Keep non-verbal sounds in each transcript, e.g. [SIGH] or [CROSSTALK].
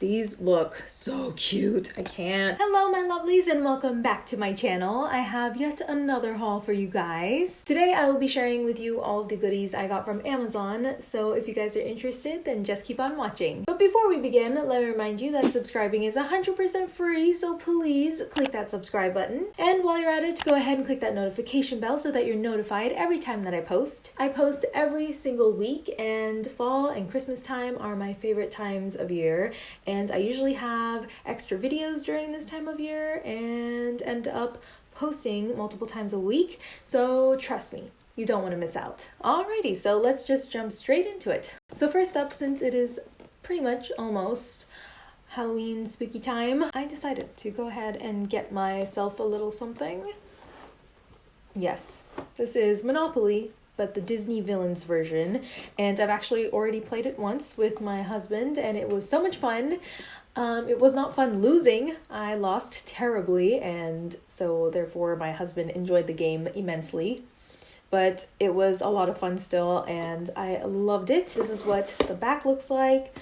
These look so cute. I can't. Hello, my lovelies, and welcome back to my channel. I have yet another haul for you guys. Today, I will be sharing with you all the goodies I got from Amazon. So if you guys are interested, then just keep on watching. But before we begin, let me remind you that subscribing is 100% free. So please click that subscribe button. And while you're at it, go ahead and click that notification bell so that you're notified every time that I post. I post every single week, and fall and Christmas time are my favorite times of year and I usually have extra videos during this time of year and end up posting multiple times a week. So trust me, you don't want to miss out. Alrighty, so let's just jump straight into it. So first up, since it is pretty much almost Halloween spooky time, I decided to go ahead and get myself a little something. Yes, this is Monopoly but the Disney Villains version. And I've actually already played it once with my husband, and it was so much fun. Um, it was not fun losing. I lost terribly, and so therefore my husband enjoyed the game immensely. But it was a lot of fun still, and I loved it. This is what the back looks like.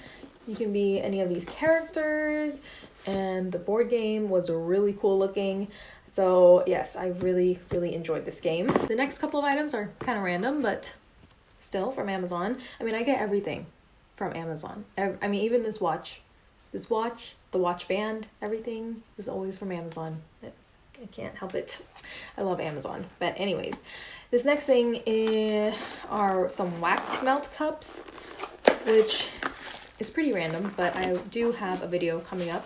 You can be any of these characters, and the board game was really cool looking. So yes, I really, really enjoyed this game. The next couple of items are kind of random, but still from Amazon. I mean, I get everything from Amazon. I mean, even this watch, this watch, the watch band, everything is always from Amazon. I can't help it. I love Amazon. But anyways, this next thing are some wax melt cups, which is pretty random, but I do have a video coming up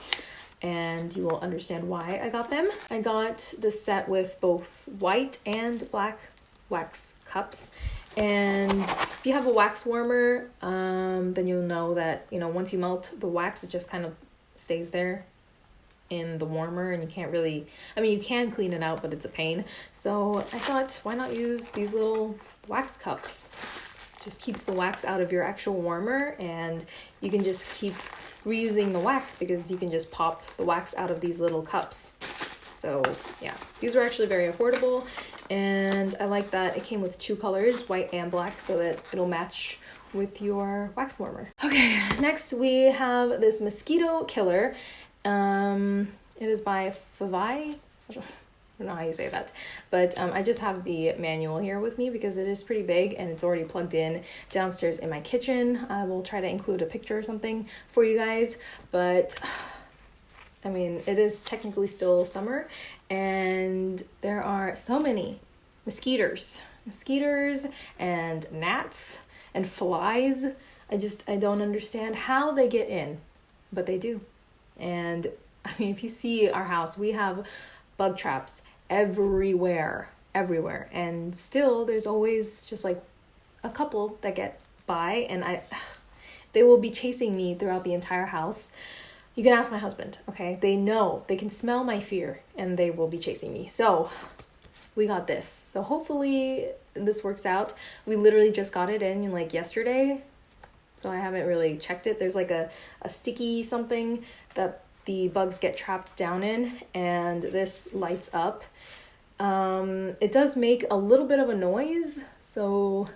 and you will understand why I got them. I got the set with both white and black wax cups. And if you have a wax warmer um, then you'll know that you know once you melt the wax it just kind of stays there in the warmer and you can't really I mean you can clean it out but it's a pain. So I thought why not use these little wax cups? Just keeps the wax out of your actual warmer and you can just keep reusing the wax because you can just pop the wax out of these little cups. So yeah, these were actually very affordable and I like that it came with two colors, white and black, so that it'll match with your wax warmer. Okay, next we have this mosquito killer. Um, it is by Favai don't know how you say that. But um, I just have the manual here with me because it is pretty big and it's already plugged in downstairs in my kitchen. I will try to include a picture or something for you guys. But [SIGHS] I mean it is technically still summer and there are so many mosquitoes mosquitoes and gnats and flies. I just I don't understand how they get in but they do. And [LAUGHS] I mean if you see our house we have bug traps everywhere, everywhere. And still, there's always just like a couple that get by, and I, [SIGHS] they will be chasing me throughout the entire house. You can ask my husband, okay? They know, they can smell my fear, and they will be chasing me. So, we got this. So, hopefully, this works out. We literally just got it in like yesterday, so I haven't really checked it. There's like a, a sticky something that the bugs get trapped down in and this lights up. Um, it does make a little bit of a noise, so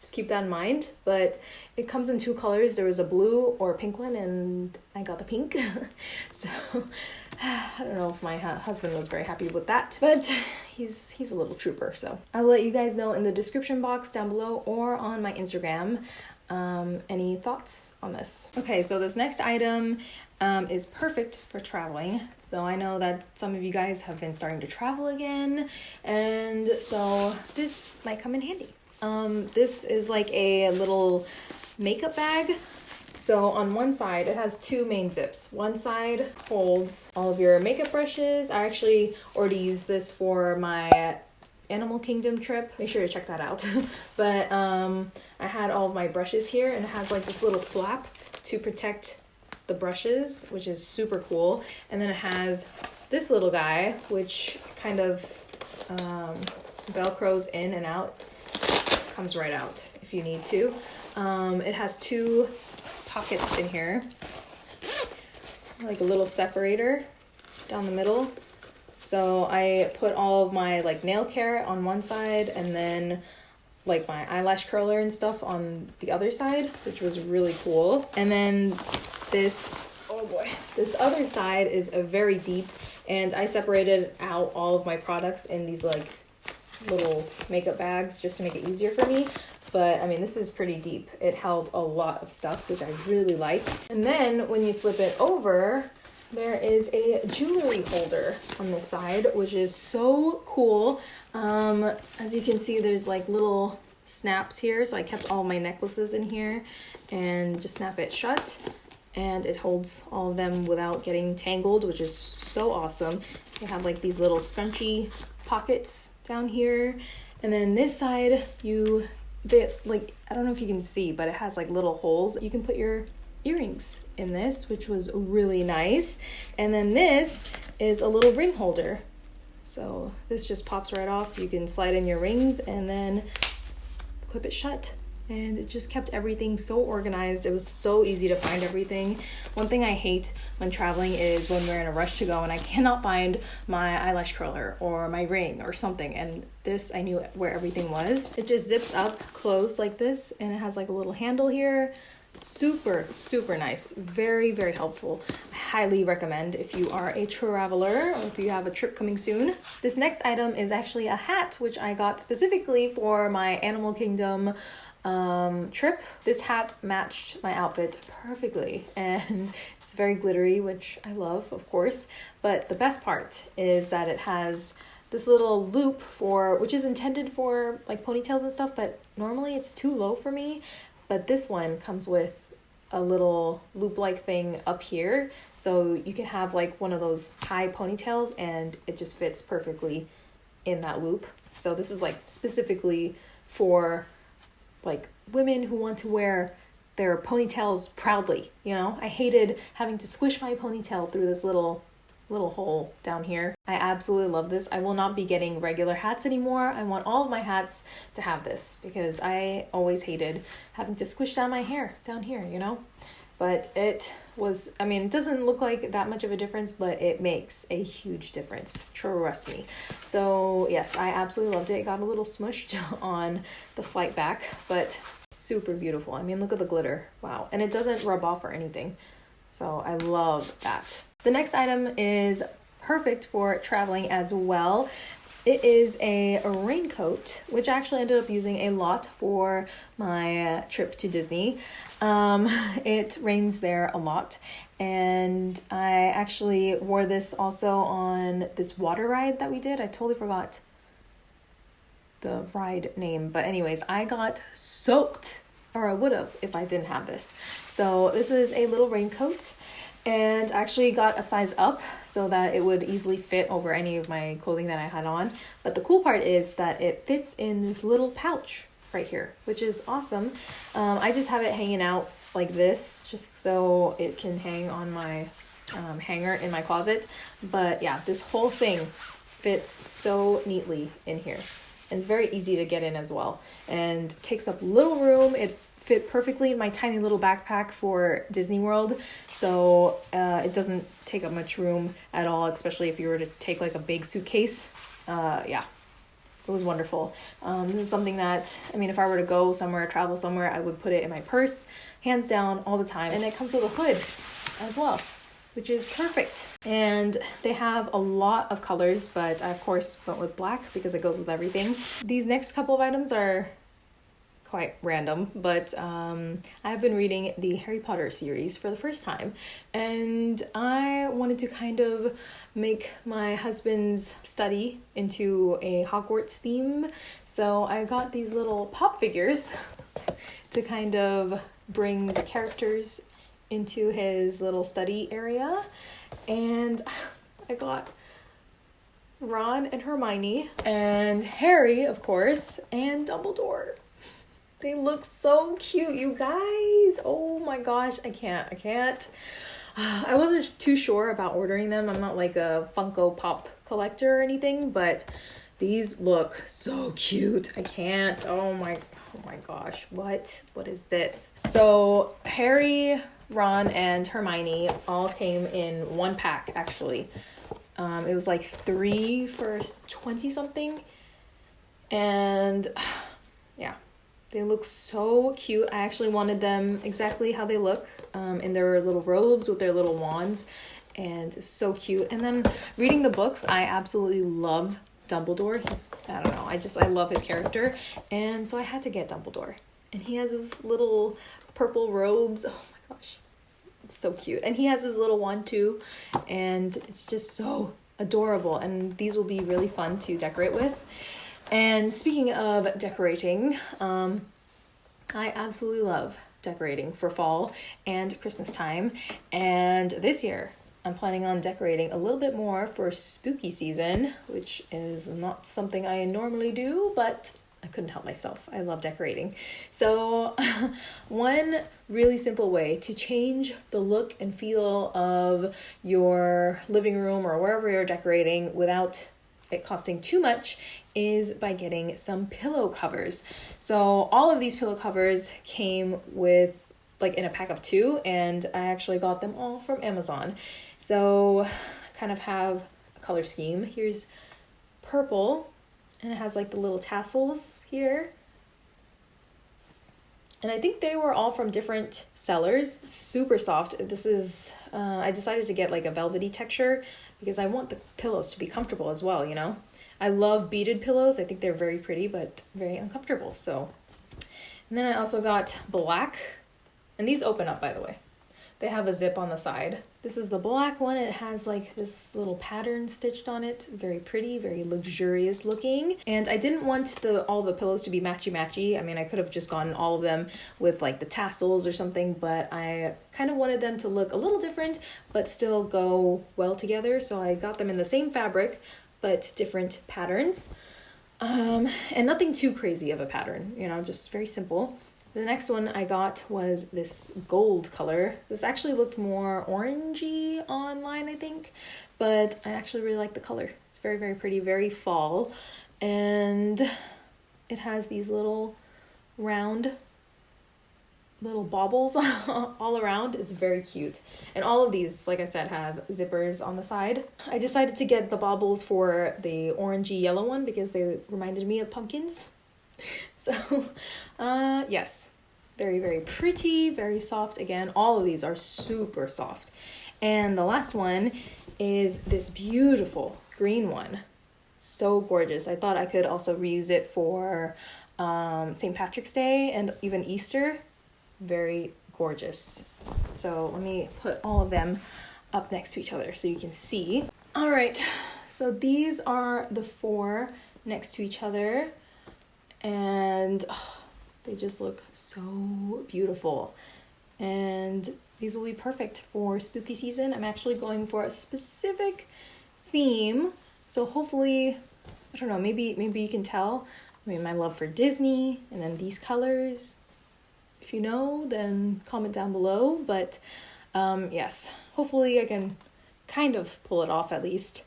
just keep that in mind. But it comes in two colors. There was a blue or a pink one, and I got the pink. [LAUGHS] so [SIGHS] I don't know if my husband was very happy with that, but [LAUGHS] he's he's a little trooper. So I will let you guys know in the description box down below or on my Instagram um, any thoughts on this. Okay, so this next item um, is perfect for traveling. So I know that some of you guys have been starting to travel again, and so this might come in handy. Um, this is like a little makeup bag. So on one side, it has two main zips. One side holds all of your makeup brushes. I actually already used this for my Animal Kingdom trip. Make sure to check that out. [LAUGHS] but um, I had all of my brushes here and it has like this little flap to protect the brushes, which is super cool. And then it has this little guy, which kind of um, velcros in and out, comes right out if you need to. Um, it has two pockets in here, like a little separator down the middle. So I put all of my like nail care on one side and then like my eyelash curler and stuff on the other side, which was really cool. And then this Oh boy. This other side is a very deep and I separated out all of my products in these like little makeup bags just to make it easier for me. But I mean, this is pretty deep. It held a lot of stuff, which I really liked. And then when you flip it over, there is a jewelry holder on this side, which is so cool. Um, as you can see, there's like little snaps here. So I kept all my necklaces in here and just snap it shut. And it holds all of them without getting tangled, which is so awesome. You have like these little scrunchy pockets down here. And then this side, you, they, like, I don't know if you can see, but it has like little holes. You can put your earrings in this, which was really nice. And then this is a little ring holder. So this just pops right off. You can slide in your rings and then clip it shut and it just kept everything so organized. It was so easy to find everything. One thing I hate when traveling is when we're in a rush to go and I cannot find my eyelash curler or my ring or something. And this, I knew where everything was. It just zips up close like this and it has like a little handle here. Super, super nice. Very, very helpful. I highly recommend if you are a traveler or if you have a trip coming soon. This next item is actually a hat, which I got specifically for my Animal Kingdom um, trip. This hat matched my outfit perfectly [LAUGHS] and it's very glittery, which I love, of course. But the best part is that it has this little loop for which is intended for like ponytails and stuff, but normally it's too low for me. But this one comes with a little loop like thing up here. So you can have like one of those high ponytails and it just fits perfectly in that loop. So this is like specifically for like women who want to wear their ponytails proudly, you know? I hated having to squish my ponytail through this little little hole down here. I absolutely love this. I will not be getting regular hats anymore. I want all of my hats to have this because I always hated having to squish down my hair down here, you know? But it was, I mean, it doesn't look like that much of a difference, but it makes a huge difference. Trust me. So, yes, I absolutely loved it. It got a little smushed [LAUGHS] on the flight back, but super beautiful. I mean, look at the glitter. Wow. And it doesn't rub off or anything. So, I love that. The next item is perfect for traveling as well. It is a raincoat, which I actually ended up using a lot for my trip to Disney. Um, [LAUGHS] it rains there a lot, and I actually wore this also on this water ride that we did. I totally forgot the ride name, but, anyways, I got soaked, or I would have if I didn't have this. So, this is a little raincoat and actually got a size up so that it would easily fit over any of my clothing that I had on. But the cool part is that it fits in this little pouch right here, which is awesome. Um, I just have it hanging out like this just so it can hang on my um, hanger in my closet. But yeah, this whole thing fits so neatly in here. And it's very easy to get in as well and takes up little room. It fit perfectly in my tiny little backpack for Disney World. So uh, it doesn't take up much room at all, especially if you were to take like a big suitcase. Uh, yeah, it was wonderful. Um, this is something that, I mean, if I were to go somewhere, travel somewhere, I would put it in my purse, hands down, all the time. And it comes with a hood as well, which is perfect. And they have a lot of colors, but I, of course, went with black because it goes with everything. These next couple of items are quite random, but um, I've been reading the Harry Potter series for the first time, and I wanted to kind of make my husband's study into a Hogwarts theme. So I got these little pop figures [LAUGHS] to kind of bring the characters into his little study area, and I got Ron and Hermione, and Harry, of course, and Dumbledore. They look so cute, you guys. Oh my gosh, I can't. I can't. [SIGHS] I wasn't too sure about ordering them. I'm not like a Funko Pop collector or anything, but these look so cute. I can't. Oh my oh my gosh. What? What is this? So, Harry, Ron, and Hermione all came in one pack actually. Um, it was like three for 20 something. And [SIGHS] yeah, They look so cute. I actually wanted them exactly how they look um, in their little robes with their little wands and so cute. And then reading the books, I absolutely love Dumbledore. I don't know, I just, I love his character. And so I had to get Dumbledore. And he has his little purple robes. Oh my gosh, it's so cute. And he has his little wand too. And it's just so adorable. And these will be really fun to decorate with. And speaking of decorating, um, I absolutely love decorating for fall and Christmas time. And this year, I'm planning on decorating a little bit more for spooky season, which is not something I normally do, but I couldn't help myself. I love decorating. So, [LAUGHS] one really simple way to change the look and feel of your living room or wherever you're decorating without it costing too much is by getting some pillow covers. So all of these pillow covers came with like in a pack of two and I actually got them all from Amazon. So I kind of have a color scheme. Here's purple and it has like the little tassels here. And I think they were all from different sellers. Super soft. This is, uh, I decided to get like a velvety texture because I want the pillows to be comfortable as well, you know? I love beaded pillows. I think they're very pretty, but very uncomfortable. So, and then I also got black, and these open up, by the way. They have a zip on the side. This is the black one. It has like this little pattern stitched on it. Very pretty, very luxurious looking. And I didn't want the all the pillows to be matchy matchy. I mean, I could have just gotten all of them with like the tassels or something, but I kind of wanted them to look a little different, but still go well together. So I got them in the same fabric, but different patterns. Um, and nothing too crazy of a pattern, you know, just very simple. The next one I got was this gold color. This actually looked more orangey online, I think, but I actually really like the color. It's very, very pretty, very fall. And it has these little round little baubles [LAUGHS] all around. It's very cute. And all of these, like I said, have zippers on the side. I decided to get the baubles for the orangey yellow one because they reminded me of pumpkins. [LAUGHS] [LAUGHS] So, uh, yes, very, very pretty, very soft. Again, all of these are super soft. And the last one is this beautiful green one. So gorgeous. I thought I could also reuse it for um, St. Patrick's Day and even Easter very gorgeous. So let me put all of them up next to each other so you can see. All right, so these are the four next to each other and oh, they just look so beautiful. And these will be perfect for spooky season. I'm actually going for a specific theme. So hopefully, I don't know, maybe maybe you can tell. I mean, my love for Disney and then these colors if you know, then comment down below. But um, yes, hopefully I can kind of pull it off at least.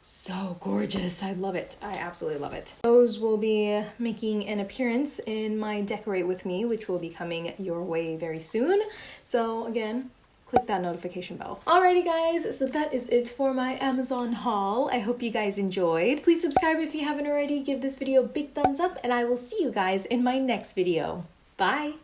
So gorgeous. I love it. I absolutely love it. Those will be making an appearance in my Decorate With Me, which will be coming your way very soon. So again, click that notification bell. Alrighty guys, so that is it for my Amazon haul. I hope you guys enjoyed. Please subscribe if you haven't already, give this video a big thumbs up, and I will see you guys in my next video. Bye!